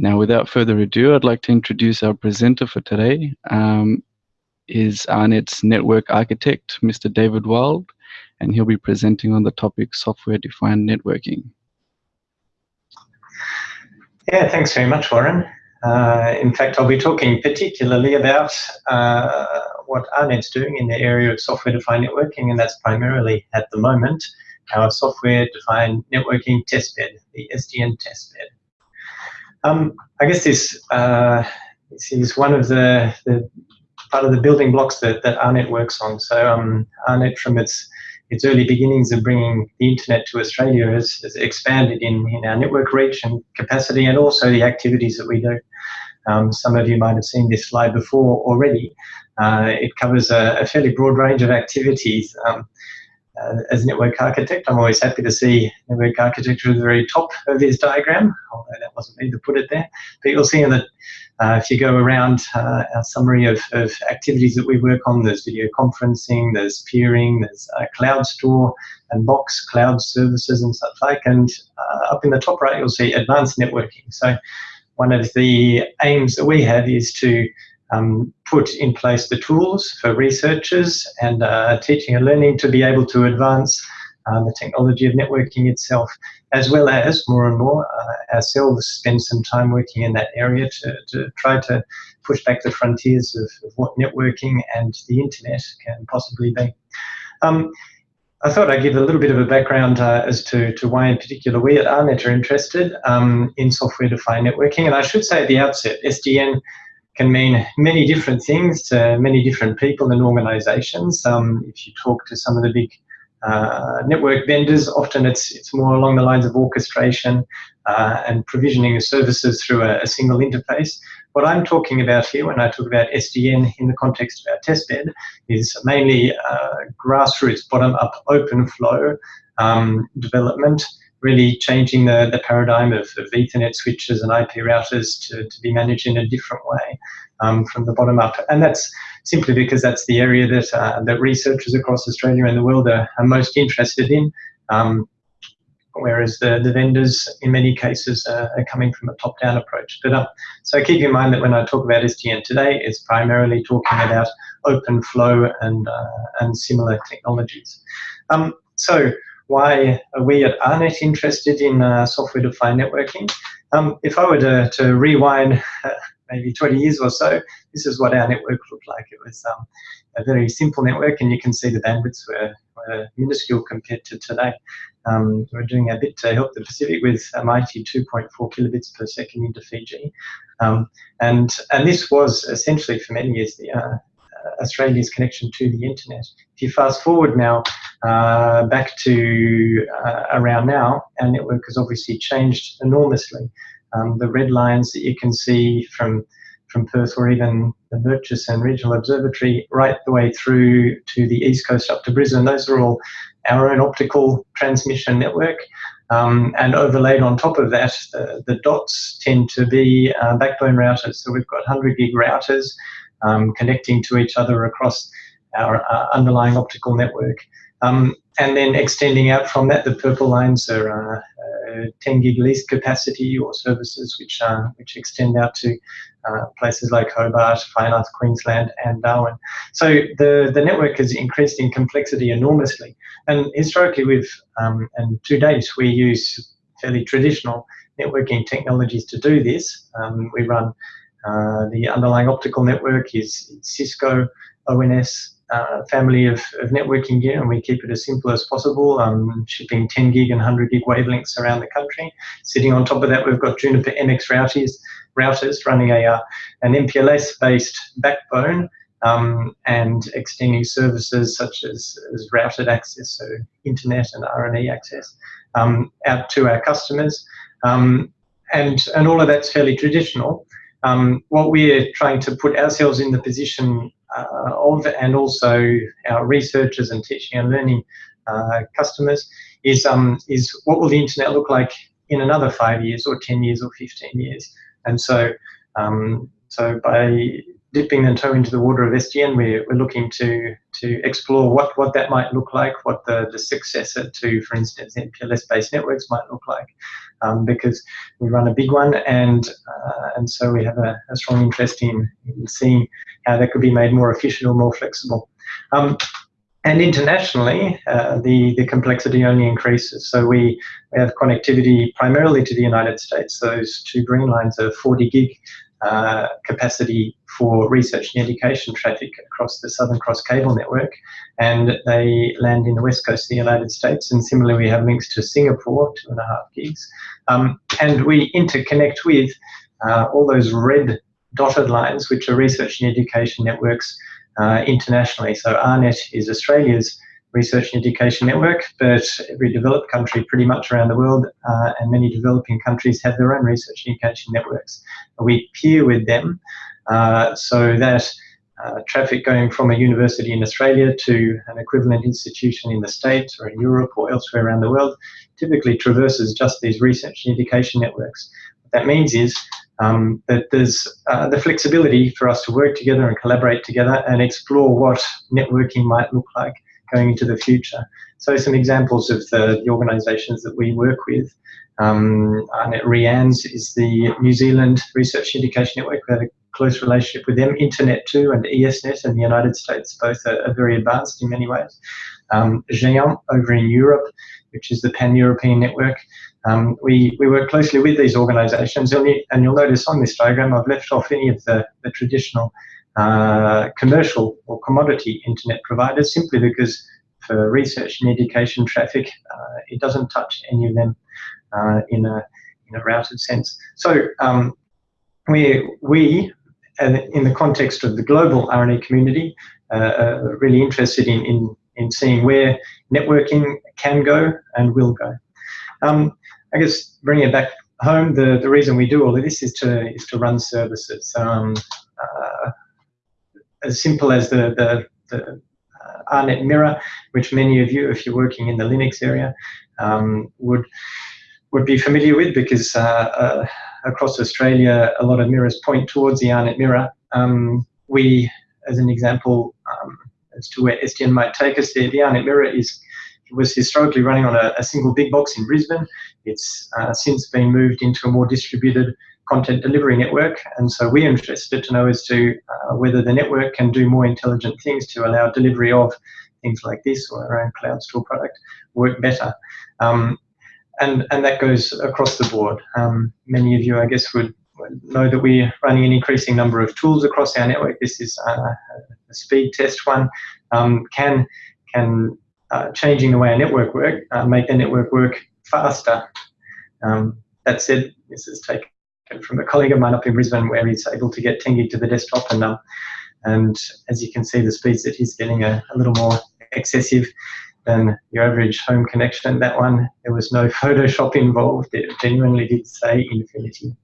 Now, without further ado, I'd like to introduce our presenter for today. Um, is AARNet's network architect, Mr. David Wild, and he'll be presenting on the topic software-defined networking. Yeah, thanks very much, Warren. Uh, in fact, I'll be talking particularly about uh, what AARNet's doing in the area of software-defined networking, and that's primarily at the moment our software-defined networking testbed, the SDN testbed. Um, I guess this, uh, this is one of the, the, part of the building blocks that, that AARNet works on. So um, AARNet, from its its early beginnings of bringing the internet to Australia has, has expanded in, in our network reach and capacity and also the activities that we do. Um, some of you might have seen this slide before already. Uh, it covers a, a, fairly broad range of activities. Um, uh, as a network architect, I'm always happy to see network architecture at the very top of this diagram, although that wasn't me to put it there. But you'll see the uh, if you go around uh, our summary of, of, activities that we work on, there's video conferencing, there's peering, there's uh, CloudStor and box cloud services and such like. And uh, up in the top right, you'll see advanced networking. So one of the aims that we have is to um, put in place the tools for researchers and uh, teaching and learning to be able to advance uh, the technology of networking itself, as well as more and more uh, ourselves spend some time working in that area to, to try to push back the frontiers of, of what networking and the internet can possibly be. Um, I thought I'd give a little bit of a background uh, as to, to why in particular we at AARNet are interested um, in software-defined networking. And I should say at the outset, SDN can mean many different things to many different people and organizations. Um, if you talk to some of the big uh, network vendors, often it's, it's more along the lines of orchestration uh, and provisioning of services through a, a, single interface. What I'm talking about here when I talk about SDN in the context of our testbed is mainly uh, grassroots, bottom-up, OpenFlow um, development really changing the, the paradigm of, of Ethernet switches and IP routers to, to be managed in a different way um, from the bottom up. And that's simply because that's the area that, uh, that researchers across Australia and the world are, are most interested in. Um, whereas the, the vendors, in many cases, are coming from a top-down approach. But uh, So keep in mind that when I talk about SDN today, it's primarily talking about OpenFlow and, uh, and similar technologies. Um, so why are we at AARNet interested in uh, software-defined networking? Um, if I were to, to rewind maybe 20 years or so, this is what our network looked like. It was um, a very simple network, and you can see the bandwidths were, were minuscule compared to today. Um, we're doing a bit to help the Pacific with a mighty 2.4 kilobits per second into Fiji. Um, and, and this was essentially for many years the, uh, Australia's connection to the internet. If you fast forward now, uh, back to uh, around now, our network has obviously changed enormously. Um, the red lines that you can see from from Perth or even the Murchison Regional Observatory right the way through to the east coast up to Brisbane, those are all our own optical transmission network. Um, and overlaid on top of that, the, the dots tend to be uh, backbone routers. So we've got 100 gig routers um, connecting to each other across our uh, underlying optical network. Um, and then extending out from that, the purple lines are uh, uh, 10 gig lease capacity or services which uh, which extend out to uh, places like Hobart, Far North Queensland, and Darwin. So the the network has increased in complexity enormously, and historically we've um, and to date we use fairly traditional networking technologies to do this. Um, we run uh, the underlying optical network is Cisco ONS uh, family of, of, networking gear, and we keep it as simple as possible, um, shipping 10 gig and 100 gig wavelengths around the country. Sitting on top of that, we've got Juniper MX routers, routers running a uh, an MPLS-based backbone um, and extending services such as, as routed access, so internet and R&E access, um, out to our customers. Um, and, and all of that's fairly traditional. Um, what we're trying to put ourselves in the position of, and also our researchers and teaching and learning uh, customers, is um, is what will the internet look like in another five years, or ten years, or fifteen years? And so, um, so by dipping the toe into the water of SDN, we're, we're looking to to explore what, what that might look like, what the, the successor to, for instance, MPLS-based networks might look like, um, because we run a big one, and uh, and so we have a, a strong interest in, in, seeing how that could be made more efficient or more flexible. Um, and internationally, uh, the, the complexity only increases. So we, we have connectivity primarily to the United States. Those two green lines are 40 gig uh, capacity for research and education traffic across the Southern Cross cable network, and they land in the west coast of the United States. And similarly, we have links to Singapore, two and a half gigs, um, and we interconnect with uh, all those red dotted lines, which are research and education networks uh, internationally. So AARNet is Australia's research and education network, but every developed country pretty much around the world uh, and many developing countries have their own research and education networks. We peer with them uh, so that uh, traffic going from a university in Australia to an equivalent institution in the States or in Europe or elsewhere around the world typically traverses just these research and education networks. What that means is um, that there's uh, the flexibility for us to work together and collaborate together and explore what networking might look like going into the future. So some examples of the, the organisations that we work with. Um, REANNZ is the New Zealand Research Education Network. We have a close relationship with them. Internet2 and ESNet in the United States both are, are very advanced in many ways. Um, Géant over in Europe, which is the pan-European network. Um, we, we work closely with these organisations, and, and you'll notice on this diagram I've left off any of the, the traditional uh, commercial or commodity internet providers simply because for research and education traffic, uh, it doesn't touch any of them uh, in, a, in a routed sense. So um, we, we, in the context of the global R&E community, uh, are really interested in, in, in seeing where networking can go and will go. Um, I guess bringing it back home, the, the reason we do all of this is to, is to run services. Um, uh, as simple as the, the, the uh, AARNet mirror, which many of you, if you're working in the Linux area, um, would would be familiar with because uh, uh, across Australia, a lot of mirrors point towards the AARNet mirror. Um, we, as an example, um, as to where SDN might take us there, the AARNet mirror is was historically running on a, a single big box in Brisbane. It's uh, since been moved into a more distributed content delivery network. And so we're interested to know as to uh, whether the network can do more intelligent things to allow delivery of things like this or our own CloudStor product work better. Um, and, and that goes across the board. Um, many of you, I guess, would know that we're running an increasing number of tools across our network. This is uh, a speed test one. Um, can can uh, changing the way our network work uh, make the network work faster? Um, that said, this is taken from a colleague of mine up in Brisbane where he's able to get 10 gig to the desktop and um, and as you can see the speeds that he's getting are a little more excessive than your average home connection. That one, there was no Photoshop involved. It genuinely did say infinity.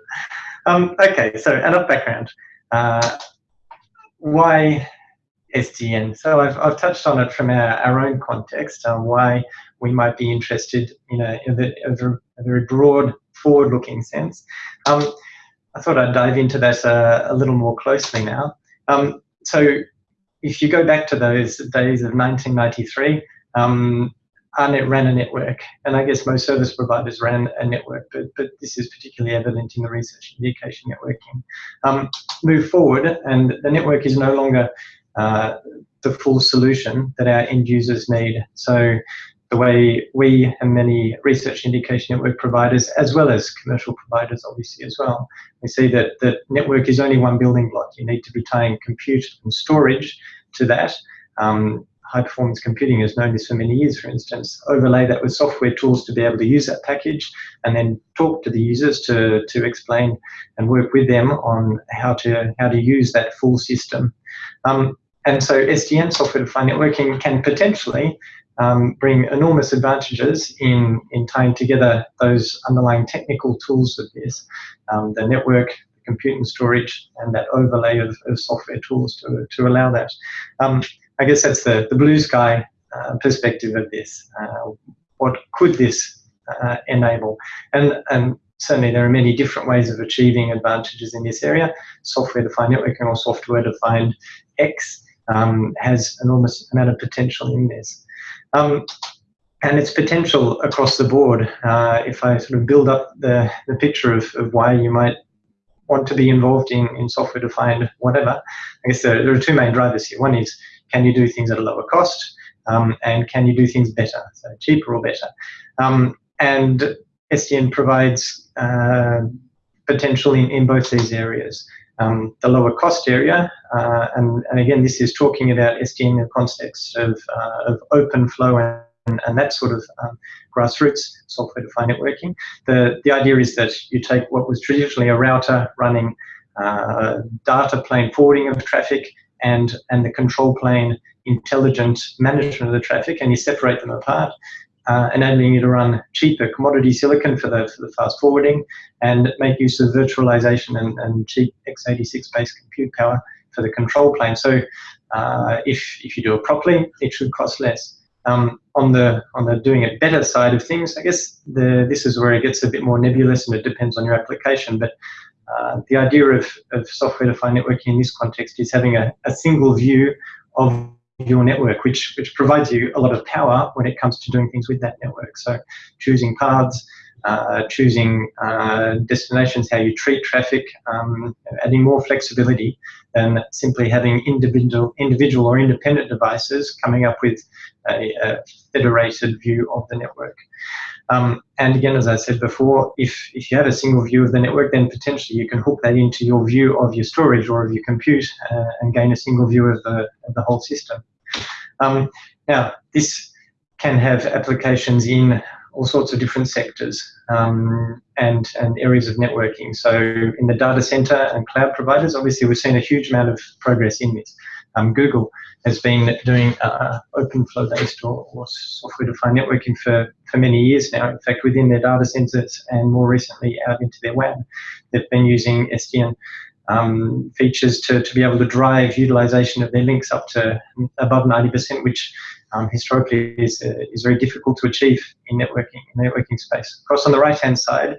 um, okay, so enough background. Uh, why SDN? So I've, I've touched on it from our, our own context, uh, why we might be interested in a, in a, a very broad forward-looking sense. Um, I thought I'd dive into that uh, a little more closely now. Um, so if you go back to those days of 1993, um, AARNet ran a network, and I guess most service providers ran a network, but, but this is particularly evident in the research and education networking. Um, move forward, and the network is no longer uh, the full solution that our end users need. So the way we and many research indication network providers, as well as commercial providers, obviously as well, we see that the network is only one building block. You need to be tying compute and storage to that. Um, high performance computing has known this for many years, for instance. Overlay that with software tools to be able to use that package and then talk to the users to, to explain and work with them on how to, how to use that full system. Um, and so SDN, software defined networking, can potentially um, bring enormous advantages in, in tying together those underlying technical tools of this, um, the network, the compute and storage, and that overlay of, of software tools to, to allow that. Um, I guess that's the, the blue sky uh, perspective of this. Uh, what could this uh, enable? And, and certainly there are many different ways of achieving advantages in this area. Software-defined networking or software-defined X um, has enormous amount of potential in this. Um, and its potential across the board. Uh, if I sort of build up the, the picture of, of why you might want to be involved in, in software-defined whatever, I guess there, there, are two main drivers here. One is, can you do things at a lower cost? Um, and can you do things better, so cheaper or better? Um, and SDN provides uh, potential in, in both these areas. Um, the lower cost area, uh, and, and again, this is talking about SDN in the context of, uh, of OpenFlow and, and that sort of um, grassroots software-defined networking. The, the idea is that you take what was traditionally a router running uh, data plane forwarding of traffic and, and the control plane intelligent management of the traffic, and you separate them apart uh, enabling you to run cheaper commodity silicon for the, for the fast forwarding and make use of virtualization and, and cheap x86-based compute power for the control plane. So uh, if, if you do it properly, it should cost less. Um, on the on the doing it better side of things, I guess the, this is where it gets a bit more nebulous and it depends on your application. But uh, the idea of, of software-defined networking in this context is having a, a single view of your network, which, which provides you a lot of power when it comes to doing things with that network. So choosing paths, uh, choosing uh, destinations, how you treat traffic, um, adding more flexibility than simply having individual, individual or independent devices coming up with a, a federated view of the network. Um, and again, as I said before, if, if you have a single view of the network, then potentially you can hook that into your view of your storage or of your compute uh, and gain a single view of the, of the whole system. Um, now, this can have applications in all sorts of different sectors um, and, and areas of networking. So in the data center and cloud providers, obviously we've seen a huge amount of progress in this. Um, Google has been doing uh, OpenFlow based or, or software defined networking for, for many years now. In fact, within their data centers and more recently out into their web, they've been using SDN um, features to, to be able to drive utilization of their links up to above 90%, which um, historically is, uh, is very difficult to achieve in networking, in networking space. Of course, on the right-hand side,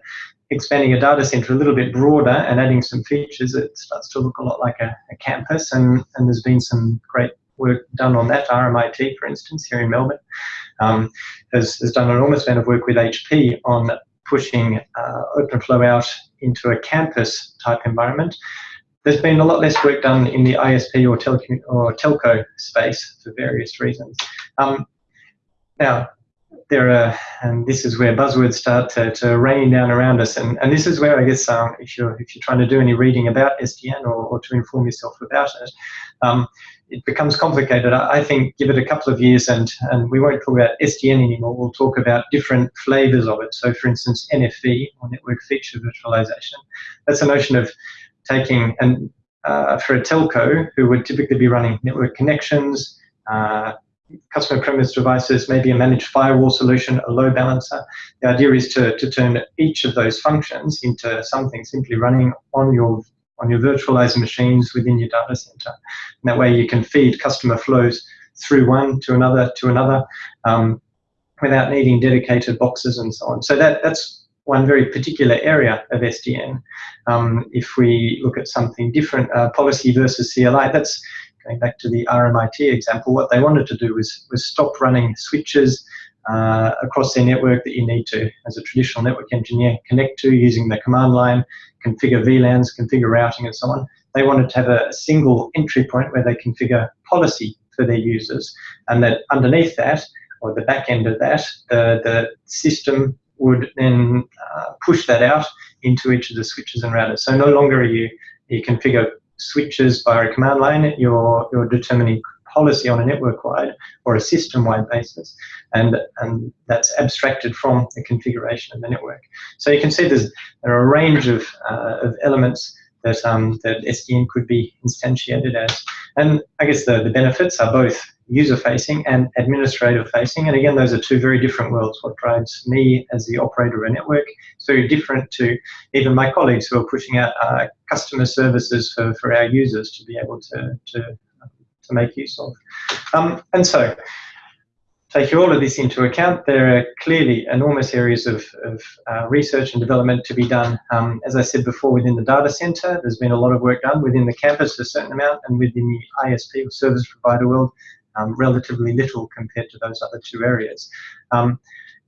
expanding a data center a little bit broader and adding some features, it starts to look a lot like a, a campus, and, and there's been some great work done on that. RMIT, for instance, here in Melbourne, um, has, has done an enormous amount of work with HP on pushing uh, OpenFlow out into a campus type environment. There's been a lot less work done in the ISP or, or telco space for various reasons. Um, now, there are, and this is where buzzwords start to, to rain down around us, and, and this is where I guess um, if you're if you're trying to do any reading about SDN or, or to inform yourself about it, um, it becomes complicated. I, I think give it a couple of years, and and we won't talk about SDN anymore. We'll talk about different flavors of it. So, for instance, NFV or network feature virtualization. That's a notion of taking and uh, for a telco who would typically be running network connections. Uh, customer premise devices, maybe a managed firewall solution, a load balancer. The idea is to, to turn each of those functions into something simply running on your on your virtualized machines within your data center. And that way you can feed customer flows through one to another to another um, without needing dedicated boxes and so on. So that, that's one very particular area of SDN. Um, if we look at something different, uh, policy versus CLI, that's going back to the RMIT example, what they wanted to do was, was stop running switches uh, across their network that you need to, as a traditional network engineer, connect to using the command line, configure VLANs, configure routing, and so on. They wanted to have a single entry point where they configure policy for their users, and that underneath that, or the back end of that, the, system would then uh, push that out into each of the switches and routers. So no longer are you, you configure switches via a command line, you're, you're determining policy on a network-wide or a system-wide basis, and, and that's abstracted from the configuration of the network. So you can see there's, there are a range of, uh, of elements that, um, that SDN could be instantiated as. And I guess the, the benefits are both user-facing and administrator-facing. And again, those are two very different worlds. What drives me as the operator of a network is very different to even my colleagues who are pushing out uh, customer services for, for our users to be able to, to, to make use of. Um, and so, taking all of this into account, there are clearly enormous areas of, of uh, research and development to be done. Um, as I said before, within the data center, there's been a lot of work done within the campus, a certain amount, and within the ISP or service provider world, um, relatively little compared to those other two areas. Um,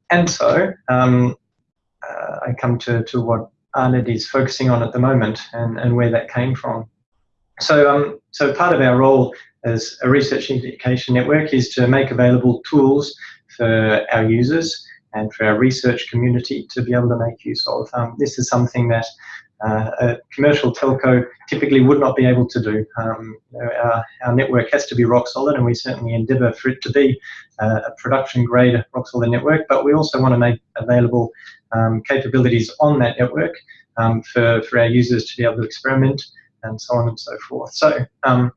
and so um, uh, I come to, to what AARNet is focusing on at the moment and, and where that came from. So, um, so part of our role as a research education network is to make available tools for our users and for our research community to be able to make use of. Um, this is something that uh, a commercial telco typically would not be able to do. Um, our, our, network has to be rock solid, and we certainly endeavour for it to be uh, a production grade rock solid network. But we also want to make available um, capabilities on that network um, for, for our users to be able to experiment and so on and so forth. So um,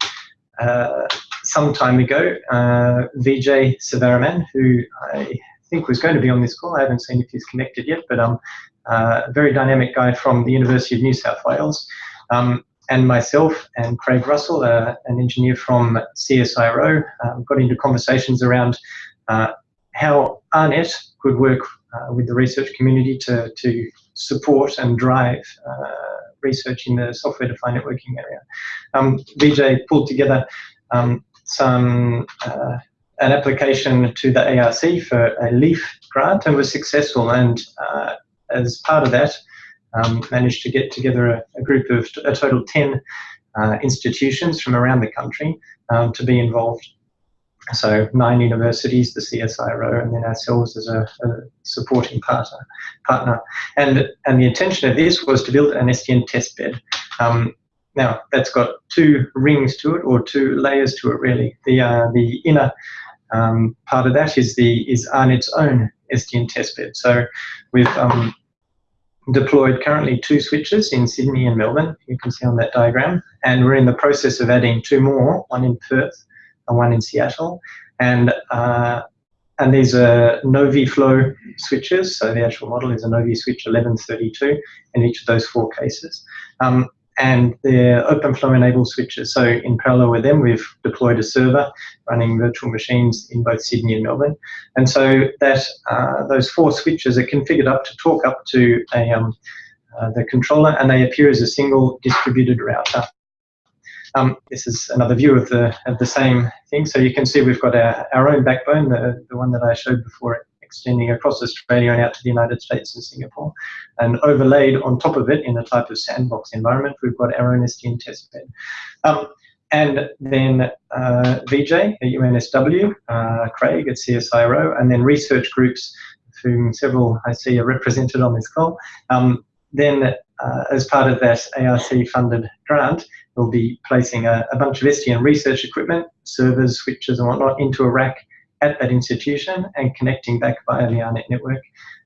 uh, some time ago, uh, Vijay Sivaraman, who I think was going to be on this call, I haven't seen if he's connected yet, but um, uh, a very dynamic guy from the University of New South Wales, um, and myself and Craig Russell, uh, an engineer from CSIRO, um, got into conversations around uh, how AARNet could work uh, with the research community to, to support and drive uh, research in the software-defined networking area. Um, Vijay pulled together um, some uh, an application to the ARC for a LIEF grant and was successful. And uh, as part of that, um, managed to get together a, a group of a total 10 uh, institutions from around the country um, to be involved. So nine universities, the CSIRO, and then ourselves as a, a, supporting partner. partner. And, and the intention of this was to build an SDN testbed. Um, now, that's got two rings to it, or two layers to it, really. The, uh, the inner um, part of that is the is AARNet's own SDN testbed. So we've um, deployed currently two switches in Sydney and Melbourne, you can see on that diagram, and we're in the process of adding two more, one in Perth and one in Seattle. And uh, and these are NoviFlow switches, so the actual model is a NoviSwitch 1132 in each of those four cases. Um, and they're OpenFlow enabled switches. So in parallel with them, we've deployed a server running virtual machines in both Sydney and Melbourne. And so that uh, those four switches are configured up to talk up to a, um, uh, the controller, and they appear as a single distributed router. Um, this is another view of the of the same thing. So you can see we've got our, our own backbone, the, the one that I showed before extending across Australia and out to the United States and Singapore. And overlaid on top of it in a type of sandbox environment, we've got our own SDN testbed. Um, and then uh, Vijay at UNSW, uh, Craig at CSIRO, and then research groups, whom several I see are represented on this call. Um, then, uh, as part of that ARC-funded grant, we'll be placing a, a, bunch of SDN research equipment, servers, switches, and whatnot into a rack at that institution and connecting back via the AARNet network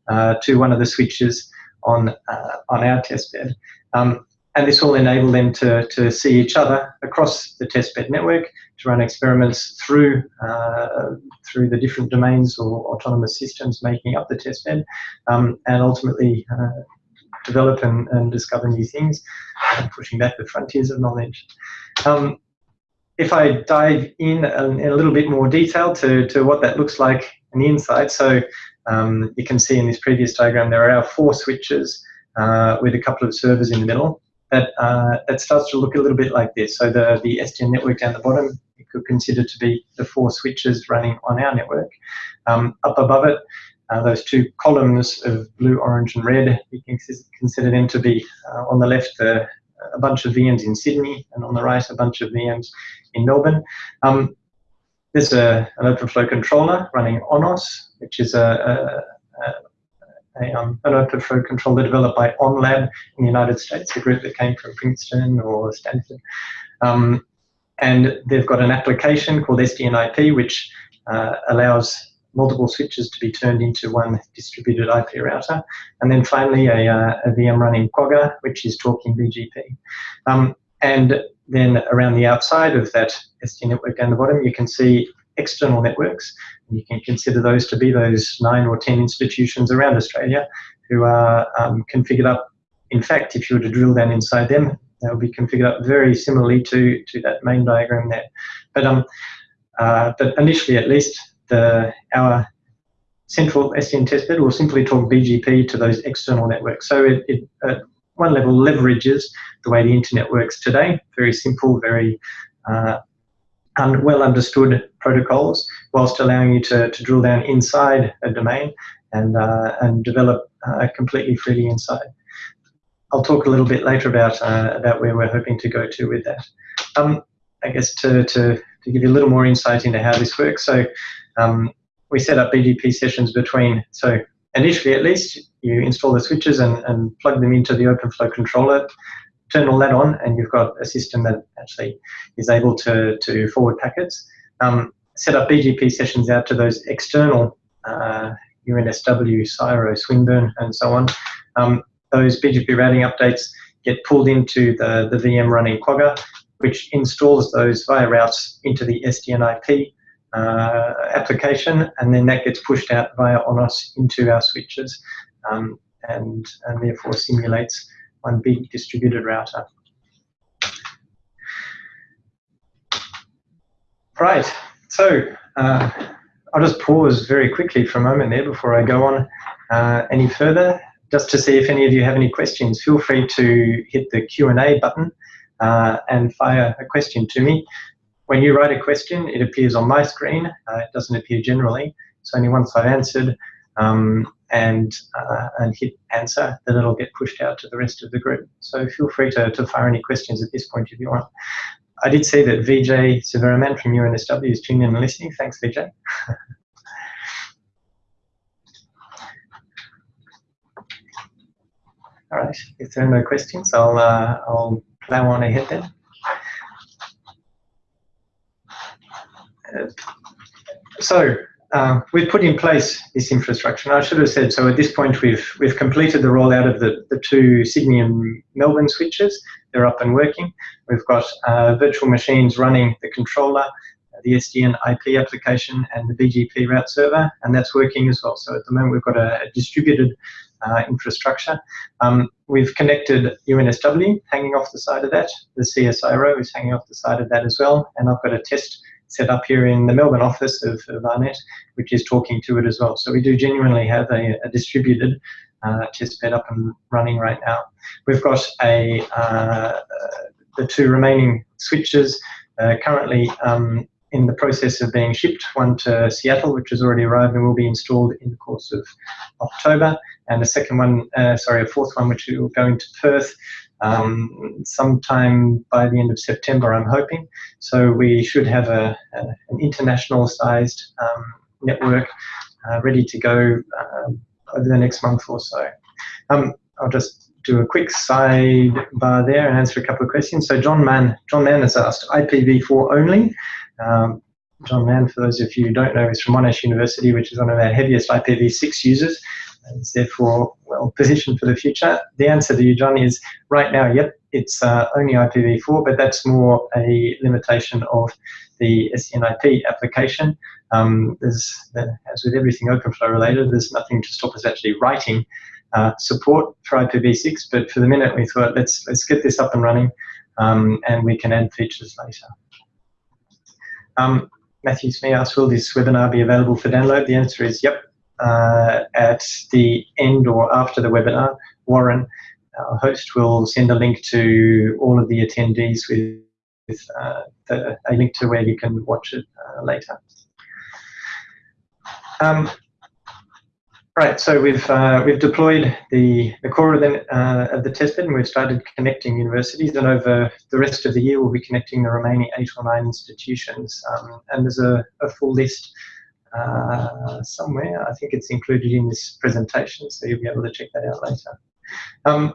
uh, to one of the switches on uh, on our testbed. Um, and this will enable them to, to see each other across the testbed network to run experiments through uh, through the different domains or autonomous systems making up the testbed, um, and ultimately uh, develop and, and, discover new things, pushing back the frontiers of knowledge. Um, if I dive in a, in a, little bit more detail to, to what that looks like on the inside, so um, you can see in this previous diagram there are our four switches uh, with a couple of servers in the middle. That, uh, that starts to look a little bit like this. So the, the SDN network down the bottom, you could consider to be the four switches running on our network. Um, up above it, uh, those two columns of blue, orange, and red, you can consider them to be uh, on the left the a bunch of VMs in Sydney, and on the right, a bunch of VMs in Melbourne. Um, there's a, an OpenFlow controller running ONOS, which is a, a, a um, an OpenFlow controller developed by OnLab in the United States, a group that came from Princeton or Stanford. Um, and they've got an application called SDNIP, which uh, allows multiple switches to be turned into one distributed IP router. And then finally, a, uh, a VM running Quagga, which is talking BGP. Um, and then around the outside of that SD network down the bottom, you can see external networks. And You can consider those to be those nine or 10 institutions around Australia who are um, configured up. In fact, if you were to drill down inside them, they'll be configured up very similarly to, to that main diagram there. But, um, uh, but initially, at least, the, our central SDN testbed will simply talk BGP to those external networks. So it, it at one level leverages the way the internet works today, very simple, very uh, un well understood protocols, whilst allowing you to, to drill down inside a domain and, uh, and develop uh, completely freely inside. I'll talk a little bit later about uh, about where we're hoping to go to with that. Um, I guess to, to, to give you a little more insight into how this works. So um, we set up BGP sessions between, so initially at least, you install the switches and, and plug them into the OpenFlow controller, turn all that on, and you've got a system that actually is able to, to forward packets. Um, set up BGP sessions out to those external uh, UNSW, CSIRO, Swinburne, and so on. Um, those BGP routing updates get pulled into the, the VM running Quagga, which installs those via routes into the SDN IP uh, application, and then that gets pushed out via ONOS into our switches, um, and, and therefore simulates one big distributed router. Right, so uh, I'll just pause very quickly for a moment there before I go on uh, any further, just to see if any of you have any questions. Feel free to hit the Q&A button uh, and fire a question to me. When you write a question, it appears on my screen. Uh, it doesn't appear generally. So only once I've answered um, and, uh, and hit answer, then it'll get pushed out to the rest of the group. So feel free to, to fire any questions at this point if you want. I did see that Vijay Sivaraman from UNSW is tuning in and listening. Thanks, Vijay. All right, if there are no questions, I'll, uh, I'll plow on ahead then. Uh, so uh, we've put in place this infrastructure. And I should have said, so at this point we've we've completed the rollout of the, the two Sydney and Melbourne switches. They're up and working. We've got uh, virtual machines running the controller, the SDN IP application, and the BGP route server, and that's working as well. So at the moment we've got a, a distributed uh, infrastructure. Um, we've connected UNSW hanging off the side of that. The CSIRO is hanging off the side of that as well, and I've got a test set up here in the Melbourne office of, of AARNet, which is talking to it as well. So we do genuinely have a, a distributed uh, test bed up and running right now. We've got a uh, the two remaining switches uh, currently um, in the process of being shipped, one to Seattle, which has already arrived and will be installed in the course of October, and a second one, uh, sorry, a fourth one, which will go into Perth um, sometime by the end of September, I'm hoping. So we should have a, a an international sized um, network uh, ready to go uh, over the next month or so. Um, I'll just do a quick sidebar there and answer a couple of questions. So John Mann, John Mann has asked IPv4 only. Um, John Mann, for those of you who don't know, is from Monash University, which is one of our heaviest IPv6 users and therefore well positioned for the future? The answer to you, John, is right now, yep, it's uh, only IPv4, but that's more a limitation of the SDNIP application. Um, there's, as with everything OpenFlow related, there's nothing to stop us actually writing uh, support for IPv6, but for the minute we thought let's let's get this up and running, um, and we can add features later. Um, Matthew Smith asked, will this webinar be available for download? The answer is yep uh, at the end or after the webinar, Warren, our host, will send a link to all of the attendees with, with uh, the, a link to where you can watch it uh, later. Um, right, so we've uh, we've deployed the, the core of the, uh, of the testbed and we've started connecting universities and over the rest of the year we'll be connecting the remaining eight or nine institutions um, and there's a, a full list uh, somewhere. I think it's included in this presentation, so you'll be able to check that out later. Um,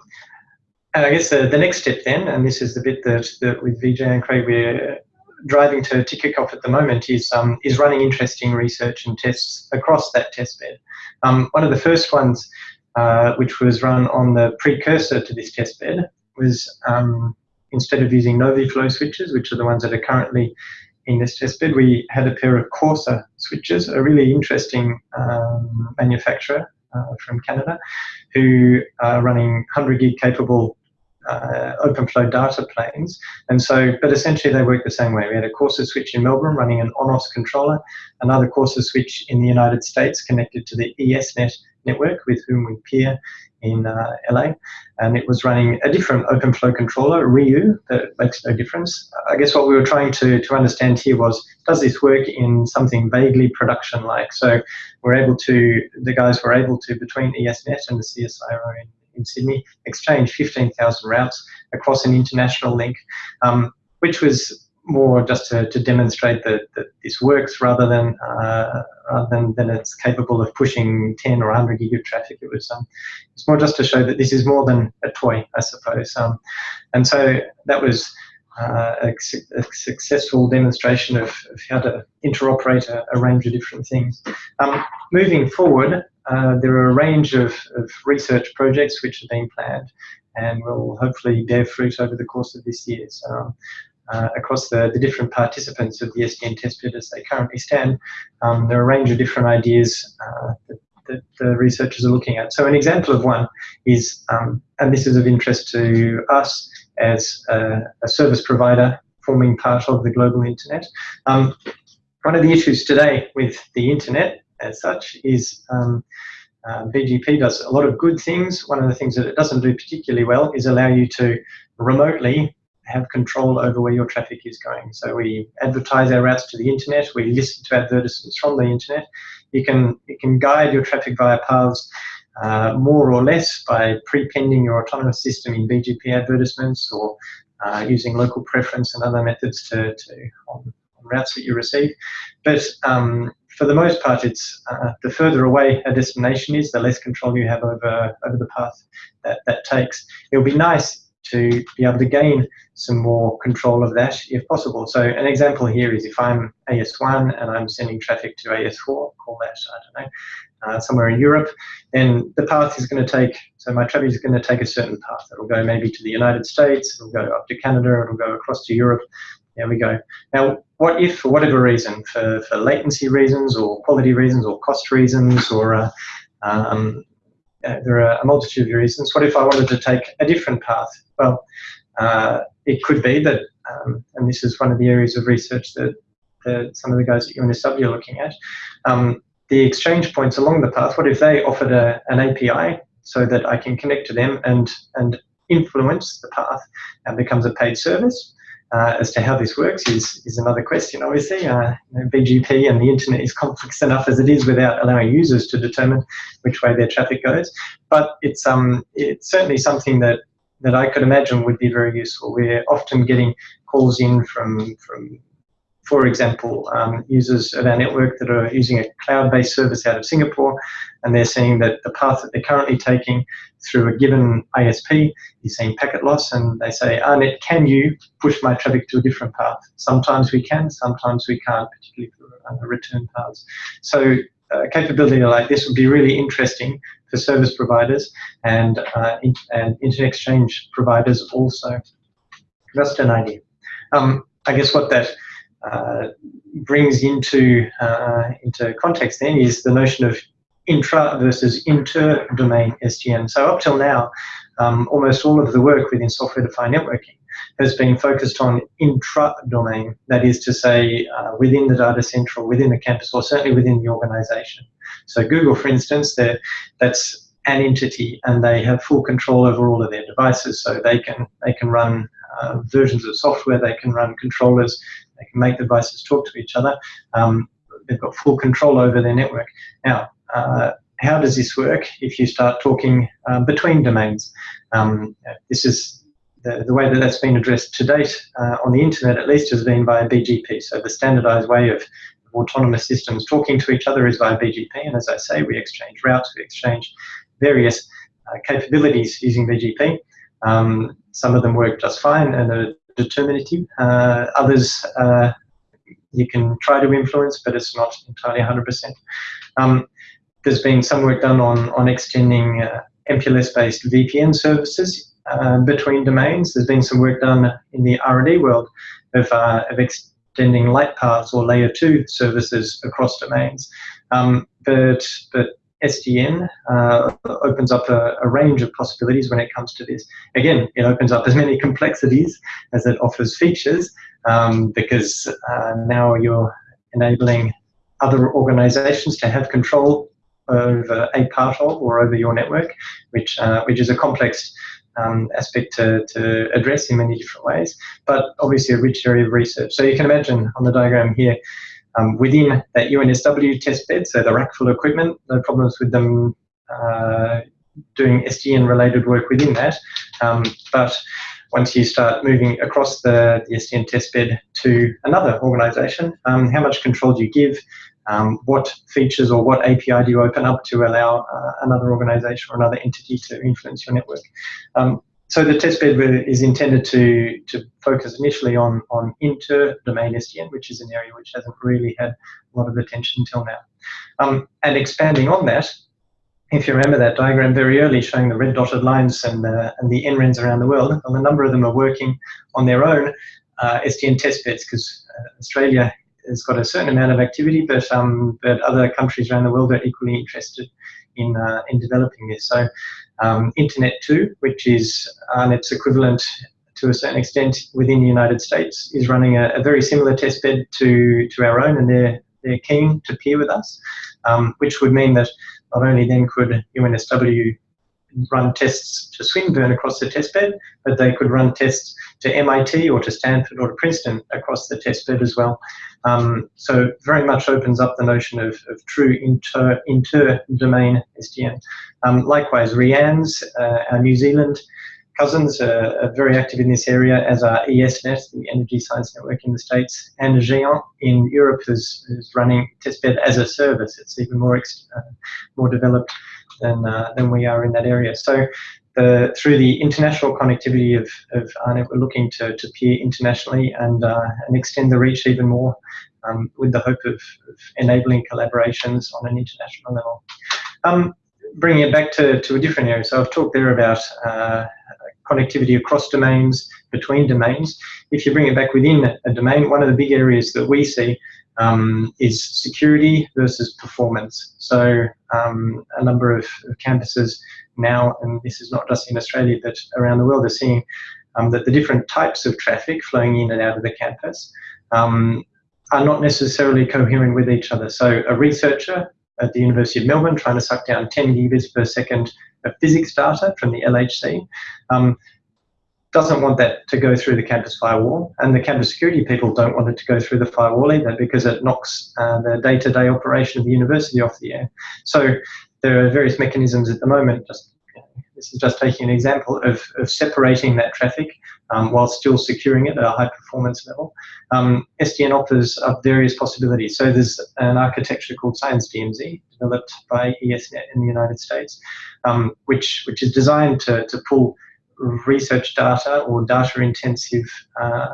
and I guess the, the next step then, and this is the bit that, that with Vijay and Craig we're driving to, off at the moment, is, um, is running interesting research and tests across that test bed. Um, one of the first ones, uh, which was run on the precursor to this test bed, was um, instead of using NoviFlow switches, which are the ones that are currently in this testbed, we had a pair of Corsa switches, a really interesting um, manufacturer uh, from Canada, who are running 100 gig capable uh, OpenFlow data planes. And so, but essentially they work the same way. We had a Corsa switch in Melbourne running an ONOS controller, another Corsa switch in the United States connected to the ESNet network with whom we peer in uh, LA, and it was running a different OpenFlow controller, Ryu, that makes no difference. I guess what we were trying to, to understand here was, does this work in something vaguely production-like? So we're able to, the guys were able to, between ESNet and the CSIRO in, in Sydney, exchange 15,000 routes across an international link, um, which was more just to, to demonstrate that, that this works rather than uh, rather than, than it's capable of pushing 10 or 100 gig of traffic. It was um, it's more just to show that this is more than a toy, I suppose. Um, and so that was uh, a, a, successful demonstration of, of how to interoperate a, a, range of different things. Um, moving forward, uh, there are a range of, of research projects which have been planned and will hopefully bear fruit over the course of this year. So uh, across the, the different participants of the SDN testbed as they currently stand. Um, there are a range of different ideas uh, that, that, the researchers are looking at. So an example of one is, um, and this is of interest to us as a, a service provider forming part of the global internet. Um, one of the issues today with the internet as such is um, uh, BGP does a lot of good things. One of the things that it doesn't do particularly well is allow you to remotely have control over where your traffic is going. So we advertise our routes to the internet, we listen to advertisements from the internet. You can, you can guide your traffic via paths uh, more or less by prepending your autonomous system in BGP advertisements or uh, using local preference and other methods to, to on, on routes that you receive. But um, for the most part, it's uh, the further away a destination is, the less control you have over over the path that that takes. It would be nice to be able to gain some more control of that if possible. So an example here is if I'm AS1 and I'm sending traffic to AS4, call that, I don't know, uh, somewhere in Europe, then the path is going to take, so my traffic is going to take a certain path. It'll go maybe to the United States, it'll go up to Canada, it'll go across to Europe. There we go. Now, what if, for whatever reason, for, for latency reasons or quality reasons or cost reasons or uh, um, uh, there are a multitude of reasons. What if I wanted to take a different path? Well, uh, it could be that, um, and this is one of the areas of research that, that some of the guys at UNSW are looking at, um, the exchange points along the path, what if they offered a, an API so that I can connect to them and, and influence the path and becomes a paid service? Uh, as to how this works is, is another question, obviously. Uh, you know, BGP and the internet is complex enough as it is without allowing users to determine which way their traffic goes. But it's, um, it's certainly something that, that I could imagine would be very useful. We're often getting calls in from, from for example, um, users of our network that are using a cloud-based service out of Singapore, and they're seeing that the path that they're currently taking through a given ISP is seeing packet loss, and they say, AARNet, can you push my traffic to a different path? Sometimes we can, sometimes we can't, particularly for uh, return paths. So a capability like this would be really interesting for service providers and, uh, in, and internet exchange providers also. Just an idea. Um, I guess what that uh, brings into uh, into context then is the notion of intra versus inter-domain SDN. So up till now, um, almost all of the work within software-defined networking has been focused on intra-domain, that is to say, uh, within the data center or within the campus, or certainly within the organization. So Google, for instance, that's an entity and they have full control over all of their devices, so they can, they can run uh, versions of software, they can run controllers, they can make devices talk to each other. Um, they've got full control over their network. Now, uh, how does this work if you start talking um, between domains? Um, this is the, the, way that that's been addressed to date uh, on the internet, at least, has been via BGP. So the standardized way of autonomous systems talking to each other is via BGP. And as I say, we exchange routes, we exchange various uh, capabilities using BGP. Um, some of them work just fine and determinative. Uh, others uh, you can try to influence, but it's not entirely 100%. Um, there's been some work done on, on extending uh, MPLS-based VPN services uh, between domains. There's been some work done in the R&D world of, uh, of extending light paths or layer two services across domains. Um, but, but SDN uh, opens up a, a, range of possibilities when it comes to this. Again, it opens up as many complexities as it offers features um, because uh, now you're enabling other organizations to have control over a part of or over your network, which, uh, which is a complex um, aspect to, to address in many different ways, but obviously a rich area of research. So you can imagine on the diagram here, um, within that UNSW test bed, so the rack full of equipment, no problems with them uh, doing SDN related work within that. Um, but once you start moving across the, the SDN testbed to another organization, um, how much control do you give? Um, what features or what API do you open up to allow uh, another organization or another entity to influence your network? So the testbed is intended to, to focus initially on, on inter-domain SDN, which is an area which hasn't really had a lot of attention until now. Um, and expanding on that, if you remember that diagram very early showing the red dotted lines and the, and the NRENs around the world, well, a number of them are working on their own uh, SDN testbeds because uh, Australia has got a certain amount of activity, but, um, but other countries around the world are equally interested in, uh, in developing this. So um, Internet 2, which is AARNet's equivalent to a certain extent within the United States, is running a, a very similar testbed to, to our own, and they're, they're keen to peer with us, um, which would mean that not only then could UNSW run tests to Swinburne across the testbed, but they could run tests to MIT or to Stanford or to Princeton across the testbed as well. Um, so very much opens up the notion of, of true inter, inter-domain SDN. Um, likewise, REANNZ, uh, our New Zealand cousins are, are, very active in this area, as are ESNet, the Energy Science Network in the States, and Géant in Europe is, is running testbed as a service. It's even more uh, more developed than uh, than we are in that area. So. The, through the international connectivity of, of AARNet, we're looking to, to peer internationally and, uh, and extend the reach even more um, with the hope of, of, enabling collaborations on an international level. Um, bringing it back to, to a different area, so I've talked there about uh, connectivity across domains, between domains. If you bring it back within a domain, one of the big areas that we see um, is security versus performance. So um, a number of, of, campuses now, and this is not just in Australia, but around the world, are seeing um, that the different types of traffic flowing in and out of the campus um, are not necessarily coherent with each other. So a researcher at the University of Melbourne trying to suck down 10 gigabits per second of physics data from the LHC. Doesn't want that to go through the campus firewall, and the campus security people don't want it to go through the firewall either because it knocks uh, the day-to-day -day operation of the university off the air. So there are various mechanisms at the moment, just this is just taking an example of, of separating that traffic um, while still securing it at a high performance level. Um, SDN offers up various possibilities. So there's an architecture called Science DMZ developed by ESNet in the United States, um, which, which is designed to, to pull research data or data intensive uh,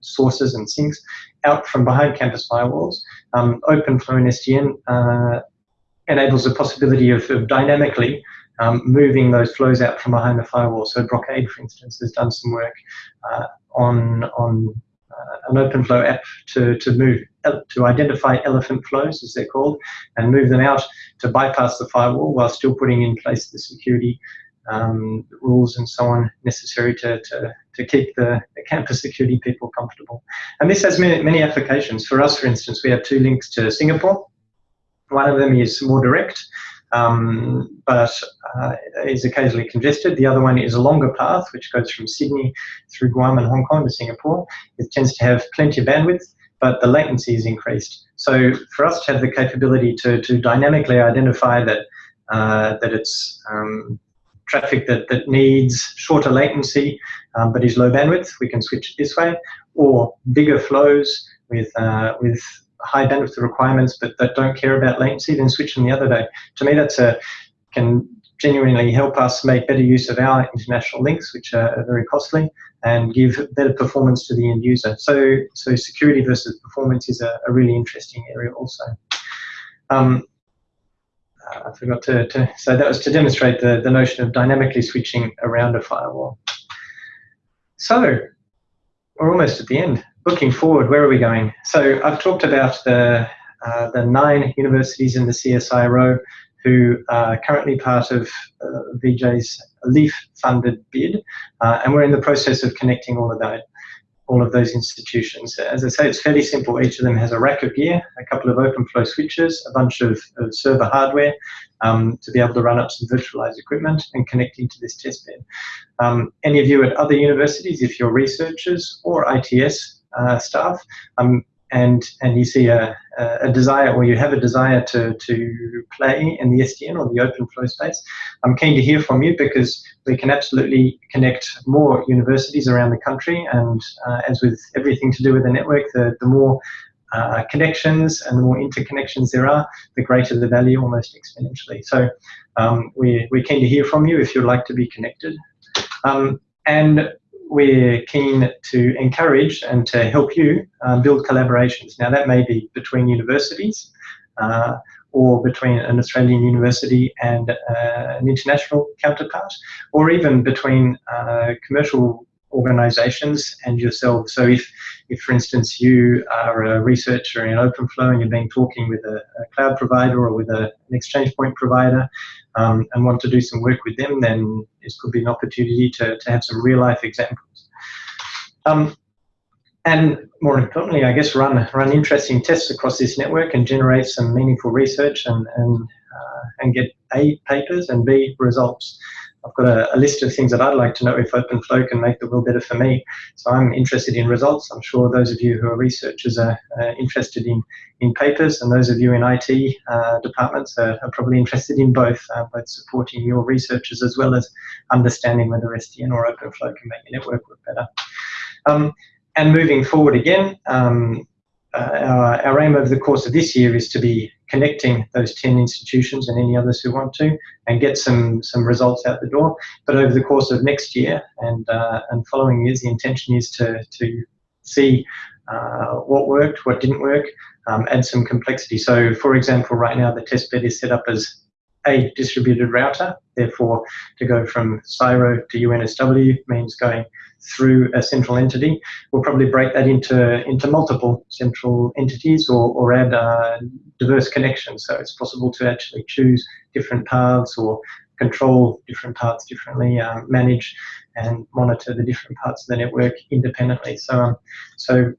sources and sinks out from behind campus firewalls. Um, OpenFlow and SDN uh, enables the possibility of, of dynamically um, moving those flows out from behind the firewall. So Brocade, for instance, has done some work uh, on on uh, an OpenFlow app to to move to identify elephant flows, as they're called, and move them out to bypass the firewall while still putting in place the security um, rules and so on necessary to, to, to keep the, the, campus security people comfortable. And this has many, many applications. For us, for instance, we have two links to Singapore. One of them is more direct, um, but uh, is occasionally congested. The other one is a longer path, which goes from Sydney through Guam and Hong Kong to Singapore. It tends to have plenty of bandwidth, but the latency is increased. So for us to have the capability to, to dynamically identify that uh, that it's um, traffic that, that needs shorter latency um, but is low bandwidth, we can switch it this way, or bigger flows with uh, with high bandwidth requirements but that don't care about latency, then switch them the other day. To me, that's a can genuinely help us make better use of our international links, which are very costly, and give better performance to the end user. So, so security versus performance is a, a really interesting area also. Um, I forgot to, to, so that was to demonstrate the, the notion of dynamically switching around a firewall. So, we're almost at the end looking forward, where are we going? So I've talked about the, uh, the nine universities in the CSIRO who are currently part of uh, Vijay's LIEF-funded bid, uh, and we're in the process of connecting all of that, all of those institutions. As I say, it's fairly simple. Each of them has a rack of gear, a couple of OpenFlow switches, a bunch of, of server hardware um, to be able to run up some virtualized equipment and connect into this testbed. Um, any of you at other universities, if you're researchers or ITS uh, staff. I'm and and you see a, a desire or you have a desire to, to play in the SDN or the OpenFlow space, I'm keen to hear from you because we can absolutely connect more universities around the country and uh, as with everything to do with the network, the, the more uh, connections and the more interconnections there are, the greater the value almost exponentially. So um, we, we're keen to hear from you if you'd like to be connected. Um, and we're keen to encourage and to help you um, build collaborations. Now that may be between universities uh, or between an Australian university and uh, an international counterpart, or even between uh, commercial organizations and yourself. So if, if for instance, you are a researcher in OpenFlow and you've been talking with a, a cloud provider or with a, an exchange point provider um, and want to do some work with them, then this could be an opportunity to, to have some real life examples. Um, and more importantly, I guess, run run interesting tests across this network and generate some meaningful research and, and, uh, and get A, papers and B, results. I've got a, a, list of things that I'd like to know if OpenFlow can make the world better for me. So I'm interested in results. I'm sure those of you who are researchers are uh, interested in, in papers, and those of you in IT uh, departments are, are, probably interested in both, uh, both supporting your researchers as well as understanding whether SDN or OpenFlow can make your network work better. Um, and moving forward again, um, uh, our, our, aim over the course of this year is to be connecting those 10 institutions and any others who want to and get some some results out the door. But over the course of next year and uh, and following years, the intention is to, to see uh, what worked, what didn't work, um, add some complexity. So for example, right now the testbed is set up as a distributed router. Therefore, to go from CSIRO to UNSW means going through a central entity. We'll probably break that into, into multiple central entities or, or add uh, diverse connections. So it's possible to actually choose different paths or control different parts differently, um, manage and monitor the different parts of the network independently. So, um, so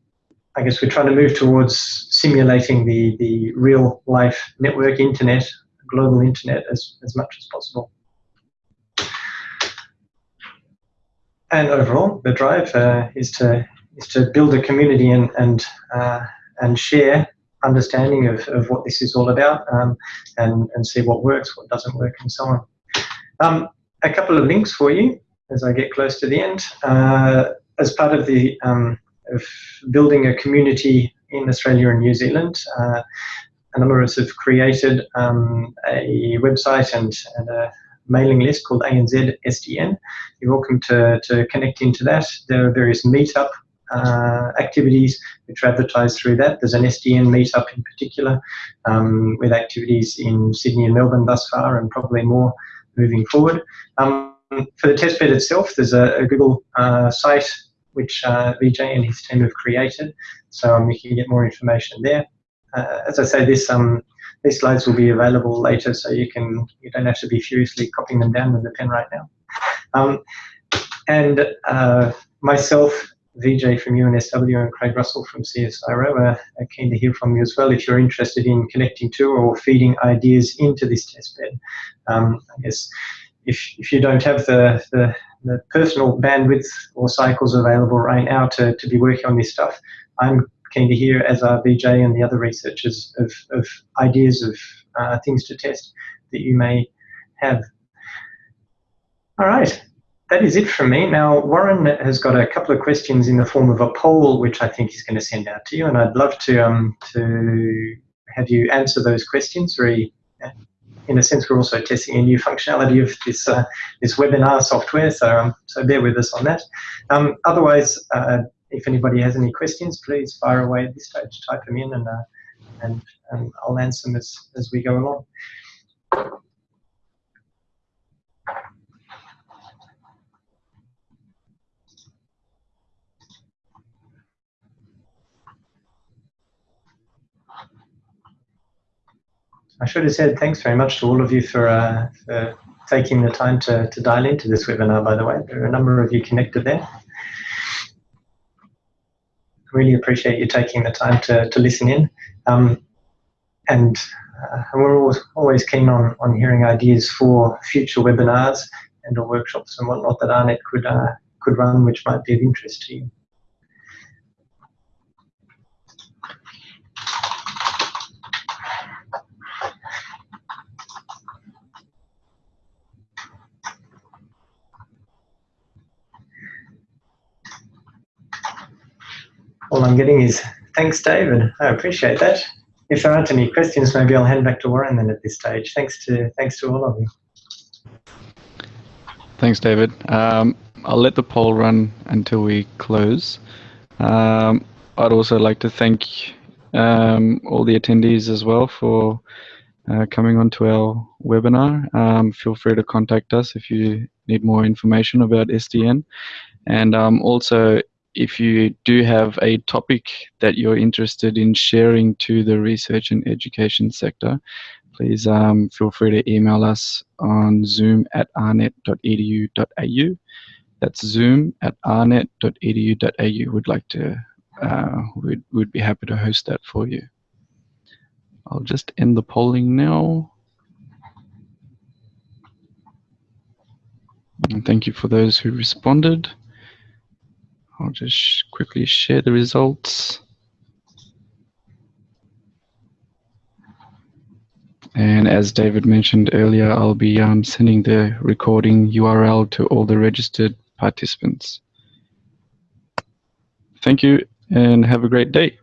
I guess we're trying to move towards simulating the, the real life network internet, global internet as, as much as possible. and overall, the drive uh, is to is to build a community and and uh, and share understanding of, of what this is all about um, and and see what works, what doesn't work, and so on. Um, a couple of links for you as I get close to the end. Uh, as part of the um, of building a community in Australia and New Zealand, uh, a number of us have created um, a website and, and a mailing list called ANZ SDN. You're welcome to, to connect into that. There are various meetup uh, activities which are advertised through that. There's an SDN meetup in particular um, with activities in Sydney and Melbourne thus far and probably more moving forward. Um, for the testbed itself, there's a, a Google uh, site which uh, Vijay and his team have created, so um, you can get more information there. Uh, as I say, this um, these slides will be available later, so you can you don't have to be furiously copying them down with a pen right now. Um, and uh, myself, Vijay from UNSW and Craig Russell from CSIRO are, are keen to hear from you as well if you're interested in connecting to or feeding ideas into this testbed. Um, I guess if, if you don't have the, the, the personal bandwidth or cycles available right now to, to be working on this stuff, I'm keen to hear, as are Vijay and the other researchers, of, of ideas of uh, things to test that you may have. All right, that is it from me. Now, Warren has got a couple of questions in the form of a poll, which I think he's going to send out to you, and I'd love to um, to have you answer those questions. Very, in a sense, we're also testing a new functionality of this uh, this webinar software, so um, so bear with us on that. Um, otherwise, uh, if anybody has any questions, please fire away at this stage, type them in, and uh, and, and I'll answer them as, as we go along. I should have said thanks very much to all of you for, uh, for taking the time to, to dial into this webinar, by the way. There are a number of you connected there really appreciate you taking the time to, to listen in. Um, and uh, we're always, always keen on, on hearing ideas for future webinars and or workshops and whatnot that AARNet could, uh, could run, which might be of interest to you. All I'm getting is thanks, David. I appreciate that. If there aren't any questions, maybe I'll hand back to Warren then at this stage. Thanks to thanks to all of you. Thanks, David. Um, I'll let the poll run until we close. Um, I'd also like to thank um, all the attendees as well for uh, coming onto our webinar. Um, feel free to contact us if you need more information about SDN. And um, also, if you do have a topic that you're interested in sharing to the research and education sector, please um, feel free to email us on zoom at aarnet.edu.au. That's zoom at aarnet.edu.au. We'd like to, uh, we'd, we'd be happy to host that for you. I'll just end the polling now. And thank you for those who responded. I'll just quickly share the results. And as David mentioned earlier, I'll be um, sending the recording URL to all the registered participants. Thank you and have a great day.